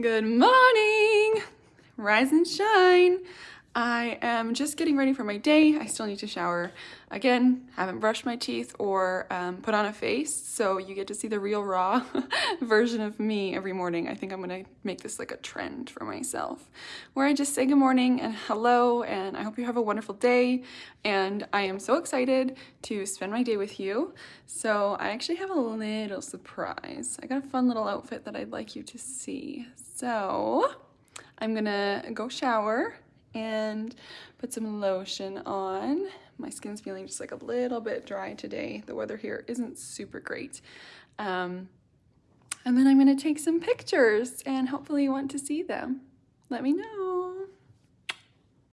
Good morning! Rise and shine! I am just getting ready for my day. I still need to shower. Again, haven't brushed my teeth or um, put on a face, so you get to see the real raw version of me every morning. I think I'm gonna make this like a trend for myself, where I just say good morning and hello, and I hope you have a wonderful day. And I am so excited to spend my day with you. So I actually have a little surprise. I got a fun little outfit that I'd like you to see. So I'm gonna go shower and put some lotion on. My skin's feeling just like a little bit dry today. The weather here isn't super great. Um, and then I'm gonna take some pictures and hopefully you want to see them. Let me know.